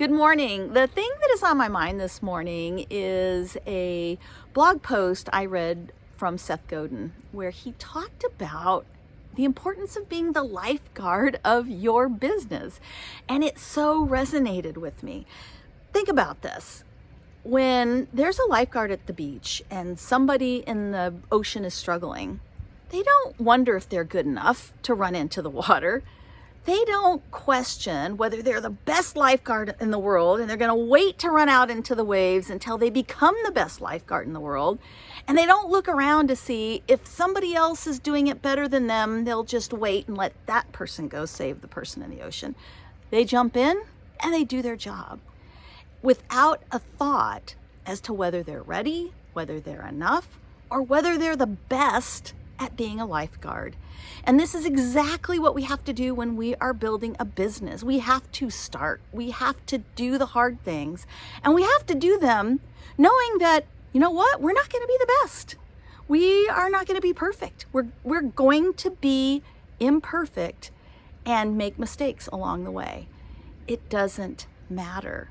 Good morning. The thing that is on my mind this morning is a blog post I read from Seth Godin where he talked about the importance of being the lifeguard of your business. And it so resonated with me. Think about this. When there's a lifeguard at the beach and somebody in the ocean is struggling, they don't wonder if they're good enough to run into the water they don't question whether they're the best lifeguard in the world and they're going to wait to run out into the waves until they become the best lifeguard in the world. And they don't look around to see if somebody else is doing it better than them, they'll just wait and let that person go save the person in the ocean. They jump in and they do their job without a thought as to whether they're ready, whether they're enough, or whether they're the best at being a lifeguard. And this is exactly what we have to do when we are building a business. We have to start, we have to do the hard things, and we have to do them knowing that, you know what, we're not going to be the best. We are not going to be perfect. We're, we're going to be imperfect and make mistakes along the way. It doesn't matter.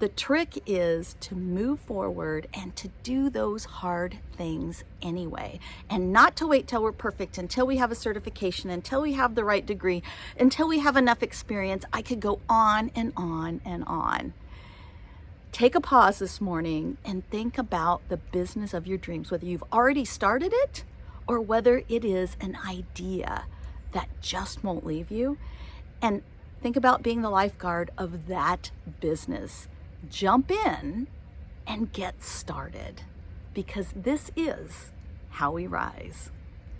The trick is to move forward and to do those hard things anyway, and not to wait till we're perfect, until we have a certification, until we have the right degree, until we have enough experience. I could go on and on and on. Take a pause this morning and think about the business of your dreams, whether you've already started it or whether it is an idea that just won't leave you. And think about being the lifeguard of that business jump in and get started because this is how we rise.